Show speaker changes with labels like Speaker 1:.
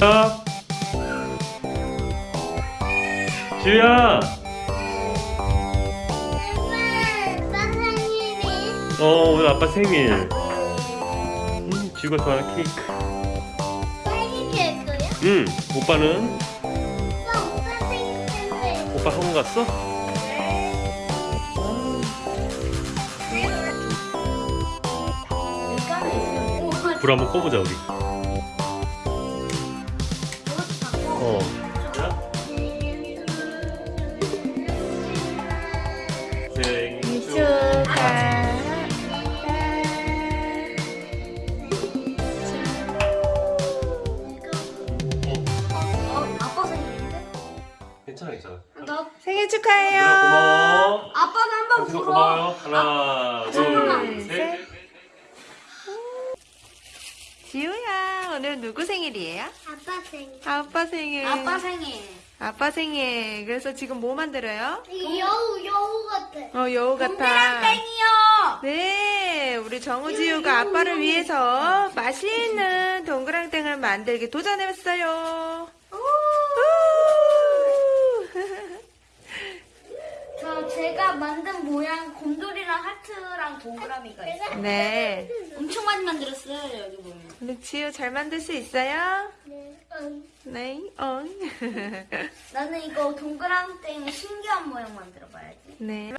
Speaker 1: 자. 지우야. 어 오늘 아빠 생일. 음 지우가 좋아하는 케이크. 응. 오빠는
Speaker 2: 오빠 오빠 생일 텐데.
Speaker 1: 오빠 학원 갔어? 불 한번 꺼보자 우리. 어. 생일
Speaker 2: 어, 아빠 생일인데?
Speaker 1: 괜찮아 괜찮아.
Speaker 2: 나
Speaker 3: 생일
Speaker 1: 얘들아,
Speaker 3: 축하해요.
Speaker 1: 고마워.
Speaker 2: 아빠도 한번
Speaker 1: 당신도
Speaker 2: 불어.
Speaker 1: 고마워요. 하나,
Speaker 3: 지우야, 오늘 누구 생일이에요?
Speaker 2: 아빠 생일.
Speaker 3: 아빠 생일.
Speaker 2: 아빠 생일.
Speaker 3: 아빠 생일. 그래서 지금 뭐 만들어요?
Speaker 2: 여우 여우 같아.
Speaker 3: 어, 여우 같아.
Speaker 2: 동그랑땡이요.
Speaker 3: 네, 우리 정우지우가 아빠를 위해서 맛있는 동그랑땡을 만들기 도전했어요. 우!
Speaker 2: 저 제가 만든 모양 곰돌이랑 하트랑 동그라미가 있어요.
Speaker 3: 네.
Speaker 2: 엄청 많이 만들었어요 여기 보면.
Speaker 3: 우리 지우 잘 만들 수 있어요?
Speaker 2: 네.
Speaker 3: 네, 어.
Speaker 2: 나는 이거 동그랑땡 신기한 모양 만들어봐야지.
Speaker 3: 네.